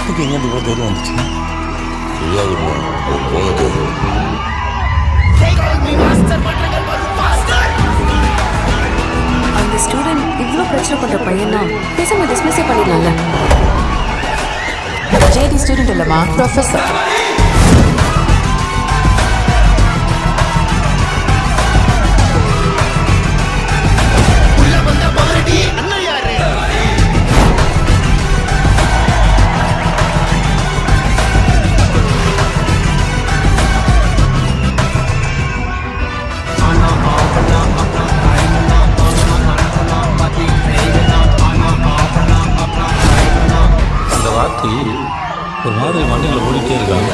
உனக்கு எங்கே இவ்வளோ தைரியம் வந்துச்சு தெரியாதுமா போன தெரியும் அந்த ஸ்டூடெண்ட் இவ்வளோ பிரச்சனை பண்ற பையனா பேசாம டிஸ்மிஸே பண்ணிடலாம்ல. ஜேடி ஸ்டூடெண்ட் இல்லைம்மா ப்ரொஃபஸர் ராத்திரி ஒரு மாதிரி வண்டியில் ஓடிட்டே இருக்காங்க.